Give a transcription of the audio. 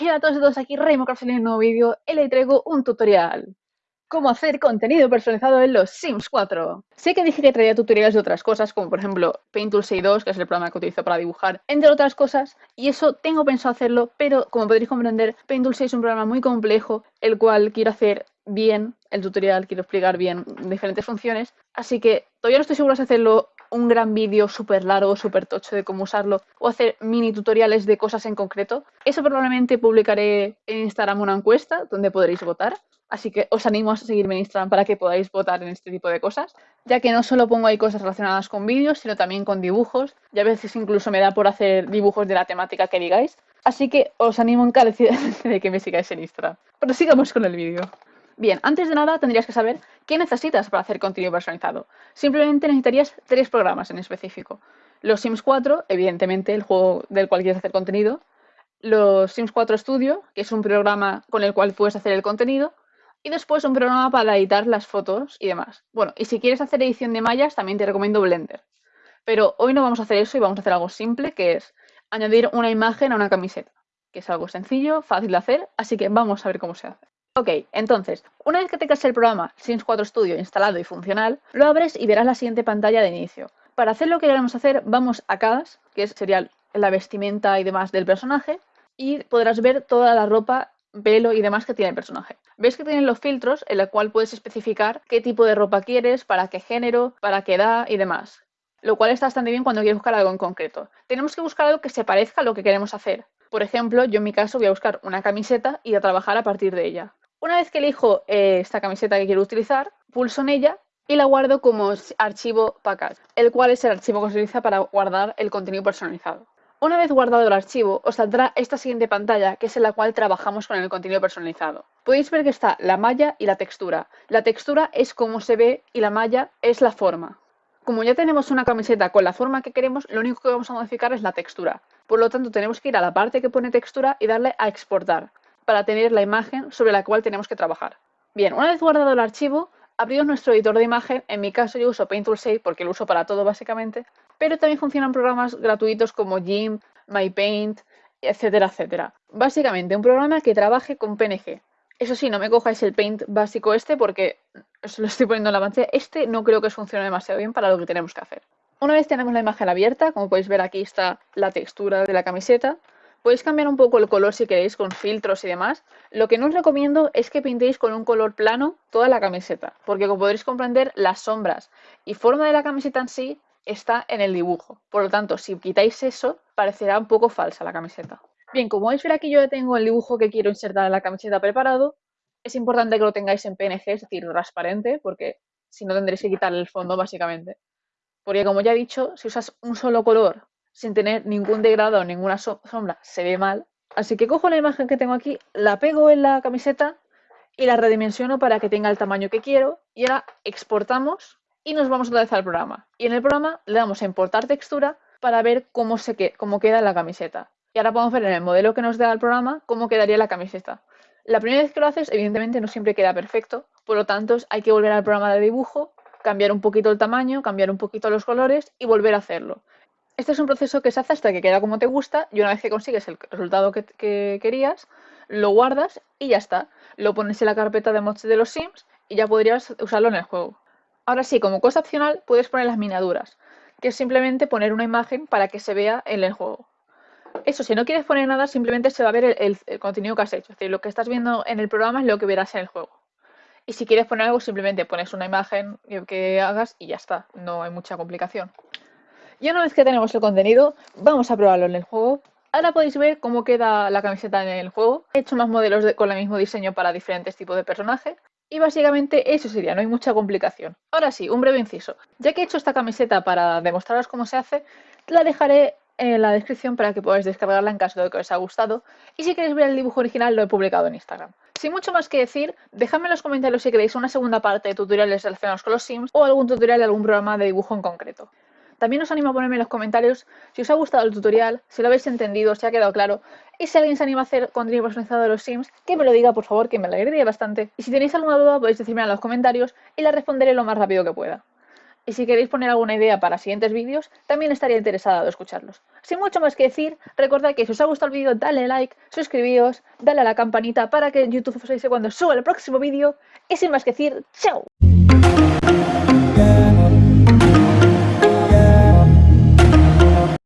Hola a todos y todos, aquí Raymond en un nuevo vídeo y le traigo un tutorial. Cómo hacer contenido personalizado en los Sims 4. Sé que dije que traía tutoriales de otras cosas, como por ejemplo Paintool 6.2, que es el programa que utilizo para dibujar, entre otras cosas, y eso tengo pensado hacerlo, pero como podréis comprender, Paintool 6 es un programa muy complejo, el cual quiero hacer bien el tutorial, quiero explicar bien diferentes funciones, así que todavía no estoy seguro de hacerlo un gran vídeo súper largo, súper tocho de cómo usarlo o hacer mini tutoriales de cosas en concreto. Eso probablemente publicaré en Instagram una encuesta donde podréis votar. Así que os animo a seguirme en Instagram para que podáis votar en este tipo de cosas, ya que no solo pongo ahí cosas relacionadas con vídeos, sino también con dibujos, y a veces incluso me da por hacer dibujos de la temática que digáis. Así que os animo encarecidamente de que me sigáis en Instagram. Pero sigamos con el vídeo. Bien, antes de nada tendrías que saber qué necesitas para hacer contenido personalizado. Simplemente necesitarías tres programas en específico. Los Sims 4, evidentemente el juego del cual quieres hacer contenido. Los Sims 4 Studio, que es un programa con el cual puedes hacer el contenido. Y después un programa para editar las fotos y demás. Bueno, y si quieres hacer edición de mallas, también te recomiendo Blender. Pero hoy no vamos a hacer eso y vamos a hacer algo simple, que es añadir una imagen a una camiseta. Que es algo sencillo, fácil de hacer, así que vamos a ver cómo se hace. Ok, entonces, una vez que tengas el programa Sims 4 Studio instalado y funcional, lo abres y verás la siguiente pantalla de inicio. Para hacer lo que queremos hacer, vamos a CAS, que sería la vestimenta y demás del personaje, y podrás ver toda la ropa, pelo y demás que tiene el personaje. Ves que tienen los filtros en los cual puedes especificar qué tipo de ropa quieres, para qué género, para qué edad y demás. Lo cual está bastante bien cuando quieres buscar algo en concreto. Tenemos que buscar algo que se parezca a lo que queremos hacer. Por ejemplo, yo en mi caso voy a buscar una camiseta y a trabajar a partir de ella. Una vez que elijo eh, esta camiseta que quiero utilizar, pulso en ella y la guardo como archivo package, el cual es el archivo que se utiliza para guardar el contenido personalizado. Una vez guardado el archivo, os saldrá esta siguiente pantalla, que es en la cual trabajamos con el contenido personalizado. Podéis ver que está la malla y la textura. La textura es como se ve y la malla es la forma. Como ya tenemos una camiseta con la forma que queremos, lo único que vamos a modificar es la textura. Por lo tanto, tenemos que ir a la parte que pone textura y darle a exportar para tener la imagen sobre la cual tenemos que trabajar. Bien, una vez guardado el archivo, abrimos nuestro editor de imagen. En mi caso yo uso Paintool 6 porque lo uso para todo básicamente, pero también funcionan programas gratuitos como GIMP, MyPaint, etcétera, etcétera. Básicamente un programa que trabaje con PNG. Eso sí, no me cojáis el Paint básico este porque os lo estoy poniendo en la pantalla. Este no creo que funcione demasiado bien para lo que tenemos que hacer. Una vez tenemos la imagen abierta, como podéis ver aquí está la textura de la camiseta, Podéis cambiar un poco el color si queréis con filtros y demás. Lo que no os recomiendo es que pintéis con un color plano toda la camiseta, porque como podréis comprender, las sombras y forma de la camiseta en sí está en el dibujo. Por lo tanto, si quitáis eso, parecerá un poco falsa la camiseta. Bien, como podéis ver aquí yo ya tengo el dibujo que quiero insertar en la camiseta preparado. Es importante que lo tengáis en PNG, es decir, transparente, porque si no tendréis que quitarle el fondo básicamente. Porque como ya he dicho, si usas un solo color sin tener ningún degradado ninguna sombra, se ve mal. Así que cojo la imagen que tengo aquí, la pego en la camiseta y la redimensiono para que tenga el tamaño que quiero. Y ahora exportamos y nos vamos otra vez al programa. Y en el programa le damos a importar textura para ver cómo, se cómo queda la camiseta. Y ahora podemos ver en el modelo que nos da el programa cómo quedaría la camiseta. La primera vez que lo haces, evidentemente no siempre queda perfecto, por lo tanto hay que volver al programa de dibujo, cambiar un poquito el tamaño, cambiar un poquito los colores y volver a hacerlo. Este es un proceso que se hace hasta que queda como te gusta y una vez que consigues el resultado que, querías, lo guardas y ya está. Lo pones en la carpeta de mods de los Sims y ya podrías usarlo en el juego. Ahora sí, como cosa opcional, puedes poner las miniaturas, que es simplemente poner una imagen para que se vea en el juego. Eso, si no quieres poner nada, simplemente se va a ver el, el, contenido que has hecho. Es decir, lo que estás viendo en el programa es lo que verás en el juego. Y si quieres poner algo, simplemente pones una imagen que hagas y ya está. No hay mucha complicación. Y una vez que tenemos el contenido, vamos a probarlo en el juego. Ahora podéis ver cómo queda la camiseta en el juego. He hecho más modelos con el mismo diseño para diferentes tipos de personajes. Y básicamente eso sería, no hay mucha complicación. Ahora sí, un breve inciso. Ya que he hecho esta camiseta para demostraros cómo se hace, la dejaré en la descripción para que podáis descargarla en caso de que os haya gustado. Y si queréis ver el dibujo original, lo he publicado en Instagram. Sin mucho más que decir, dejadme en los comentarios si queréis una segunda parte de tutoriales relacionados con los Sims o algún tutorial de algún programa de dibujo en concreto. También os animo a ponerme en los comentarios si os ha gustado el tutorial, si lo habéis entendido, si ha quedado claro y si alguien se anima a hacer contenido personalizado de los Sims, que me lo diga por favor, que me alegraría bastante. Y si tenéis alguna duda podéis decirme en los comentarios y la responderé lo más rápido que pueda. Y si queréis poner alguna idea para siguientes vídeos, también estaría interesada de escucharlos. Sin mucho más que decir, recordad que si os ha gustado el vídeo, dale like, suscribíos, dale a la campanita para que YouTube os avise cuando suba el próximo vídeo. Y sin más que decir, ¡chao!